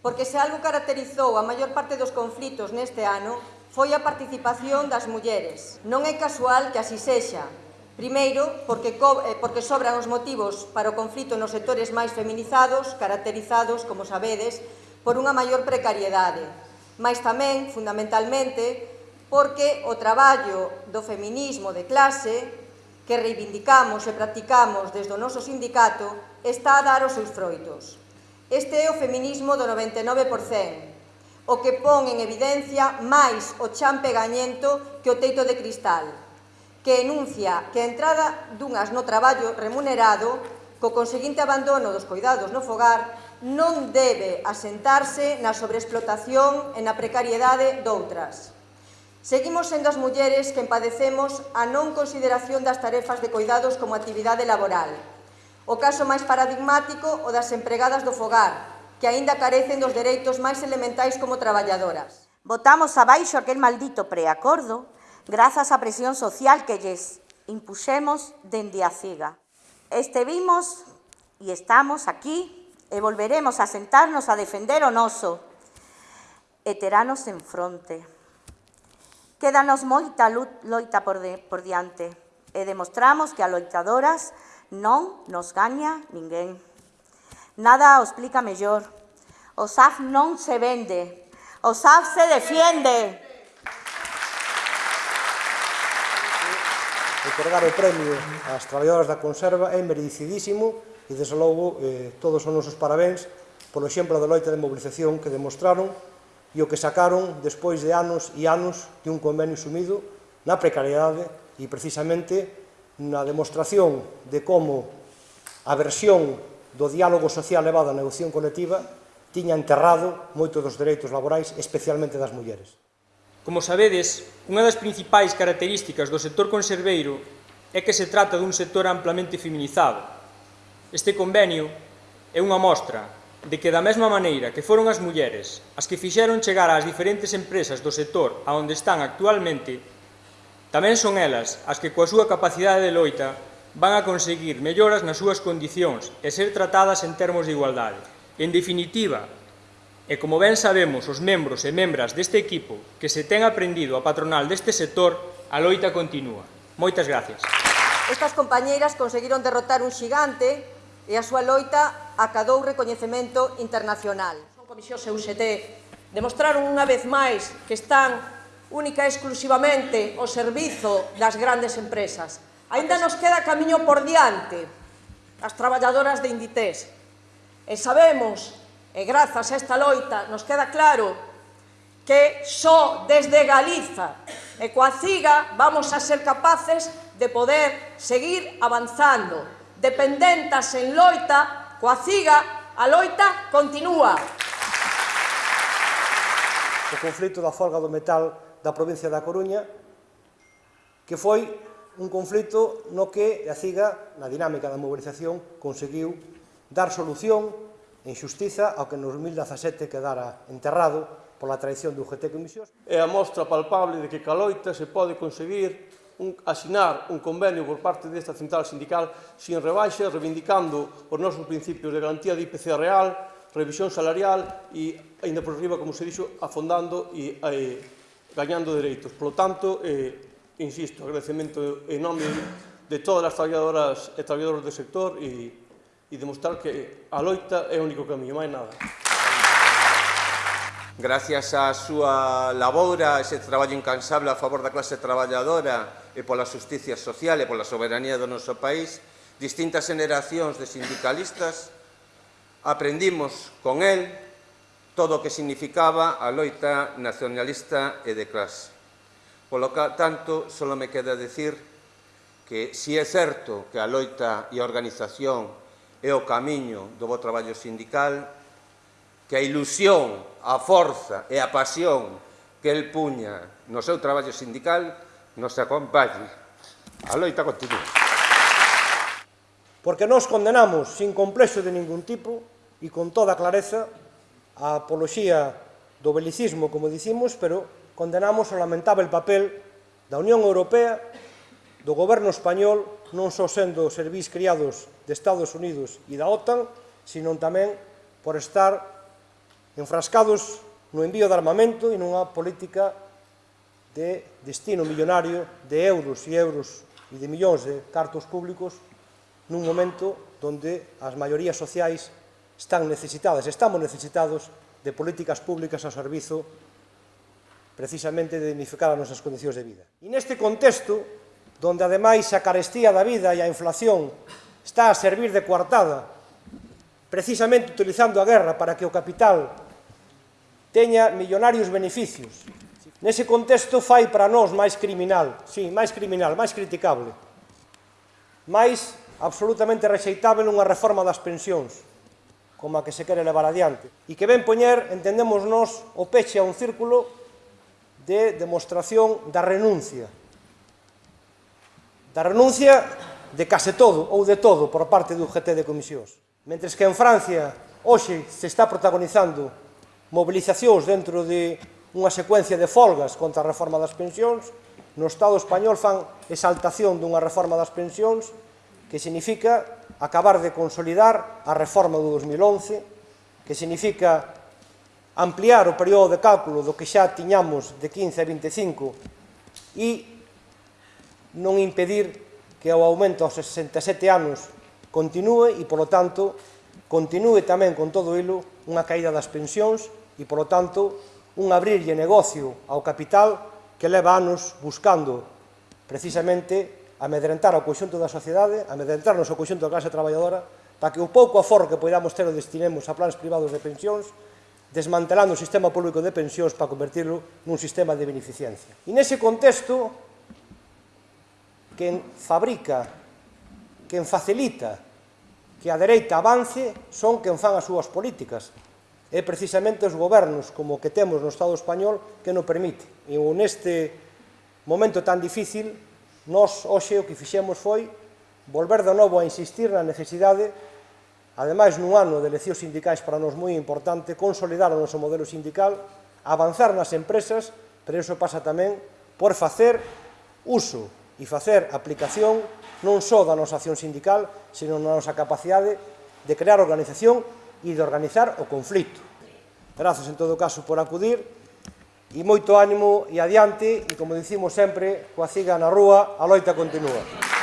Porque se algo caracterizou a maior parte dos conflitos neste ano foi a participación das mulleres. Non é casual que así sexa. Primeiro, porque, eh, porque sobran os motivos para o conflito nos sectores máis feminizados, caracterizados, como sabedes, por unha maior precariedade. Mais tamén, fundamentalmente, porque o traballo do feminismo de clase que reivindicamos e practicamos desde o noso sindicato está a dar os seus froitos. Este é o feminismo do 99%, o que pon en evidencia máis o chan pegañento que o teito de cristal, que enuncia que a entrada dunhas no traballo remunerado, co conseguinte abandono dos cuidados no fogar, non debe asentarse na sobreexplotación e na precariedade doutras. Seguimos sendo as mulleres que empadecemos a non consideración das tarefas de cuidados como actividade laboral, O caso máis paradigmático o das empregadas do fogar, que aínda carecen dos dereitos máis elementais como traballadoras. Votamos abaixo aquel maldito preacordo grazas á presión social que lles impuxemos dende a CIGA. Estevimos e estamos aquí e volveremos a sentarnos a defender o noso. Veteranos en fronte. Quédanos moita loita por, de, por diante e demostramos que a loitadoras Non nos gaña ninguén. Nada o explica mellor. O SAF non se vende, o SAF se defiende. Otorgar o premio ás traballadoras da conserva é merecidísimo e, desde logo, eh, todos os nosos parabéns polo exemplo da loita de mobilización que demostraron e o que sacaron despois de anos e anos de un convenio sumido na precariedade e precisamente na demostración de como a versión do diálogo social levado á negociación colectiva tiña enterrado moitos dos dereitos laborais, especialmente das mulleres. Como sabedes, unha das principais características do sector conserveiro é que se trata dun sector amplamente feminizado. Este convenio é unha mostra de que da mesma maneira que foron as mulleres as que fixeron chegar ás diferentes empresas do sector a onde están actualmente, Tamén son elas as que coa súa capacidade de loita van a conseguir melloras nas súas condicións e ser tratadas en termos de igualdade. En definitiva, e como ben sabemos os membros e membras deste equipo que se ten aprendido a patronal deste sector, a loita continúa. Moitas gracias. Estas compañeiras conseguiron derrotar un xigante e a súa loita acadou recoñecemento internacional. Son comisións CUCT demostraron unha vez máis que están única e exclusivamente o servizo das grandes empresas. Ainda nos queda camiño por diante as traballadoras de Inditex. E sabemos, e grazas a esta loita, nos queda claro que só desde Galiza e coa CIGA vamos a ser capaces de poder seguir avanzando. Dependentas en loita, coa CIGA, a loita continúa. O conflito da folga do metal da provincia da Coruña, que foi un conflito no que a CIGA, na dinámica da mobilización, conseguiu dar solución en xustiza ao que en 2017 quedara enterrado pola traición do UGT Comisións. É a mostra palpable de que Caloita se pode conseguir un, asinar un convenio por parte desta central sindical sin rebaixas, reivindicando os nosos principios de garantía de IPC real, revisión salarial e, ainda por riba, como se dixo, afondando e, e gañando dereitos. Por lo tanto, eh, insisto, agradecemento enorme de todas as traballadoras e traballadores do sector e, e demostrar que a loita é o único camiño, máis nada. Gracias á súa labora, ese traballo incansable a favor da clase traballadora e pola justicia social e pola soberanía do noso país, distintas generacións de sindicalistas aprendimos con él todo o que significaba a loita nacionalista e de clase. Polo tanto, só me queda decir que si é certo que a loita e a organización é o camiño do bo traballo sindical, que a ilusión, a forza e a pasión que el puña no seu traballo sindical nos acompañe. A loita continua. Porque nos condenamos sin complexo de ningún tipo e con toda clareza a apoloxía do belicismo, como dicimos, pero condenamos o lamentável papel da Unión Europea, do goberno español, non só sendo os servís criados de Estados Unidos e da OTAN, sino tamén por estar enfrascados no envío de armamento e nunha política de destino millonario de euros e euros e de millóns de cartos públicos nun momento donde as maiorías sociais están necesitadas, estamos necesitados de políticas públicas ao servizo precisamente de dignificar as nosas condicións de vida. E neste contexto, donde ademais a carestía da vida e a inflación está a servir de coartada, precisamente utilizando a guerra para que o capital teña millonarios beneficios. Nese contexto fai para nós máis criminal, sí, máis criminal, máis criticable, máis absolutamente rexeitável unha reforma das pensións, como a que se quere levar adiante, e que ven poñer, entendemos nós, o peche a un círculo de demostración da renuncia. Da renuncia de case todo ou de todo por parte do GT de comisións. Mentres que en Francia hoxe se está protagonizando mobilizacións dentro de unha secuencia de folgas contra a reforma das pensións, no Estado español fan exaltación dunha reforma das pensións que significa acabar de consolidar a reforma do 2011, que significa ampliar o período de cálculo do que xa tiñamos de 15 a 25 e non impedir que o aumento aos 67 anos continúe e, polo tanto, continúe tamén con todo ilo unha caída das pensións e, polo tanto, un abrirlle negocio ao capital que leva anos buscando precisamente amedrentar ao conxunto da sociedade, amedrentarnos ao conxunto da clase traballadora, para que o pouco aforro que podamos ter o destinemos a plans privados de pensións, desmantelando o sistema público de pensións para convertirlo nun sistema de beneficencia. E nese contexto, quen fabrica, quen facilita que a dereita avance son quen fan as súas políticas, é precisamente os gobernos como o que temos no Estado español que non permite. E neste momento tan difícil Nos, hoxe, o que fixemos foi volver de novo a insistir na necesidade, ademais nun ano de eleccións sindicais para nos moi importante, consolidar o noso modelo sindical, avanzar nas empresas, pero iso pasa tamén por facer uso e facer aplicación non só da nosa acción sindical, sino da nosa capacidade de crear organización e de organizar o conflito. Grazas, en todo caso, por acudir e moito ánimo e adiante e, como dicimos sempre, coa ciga na rúa, a loita continúa.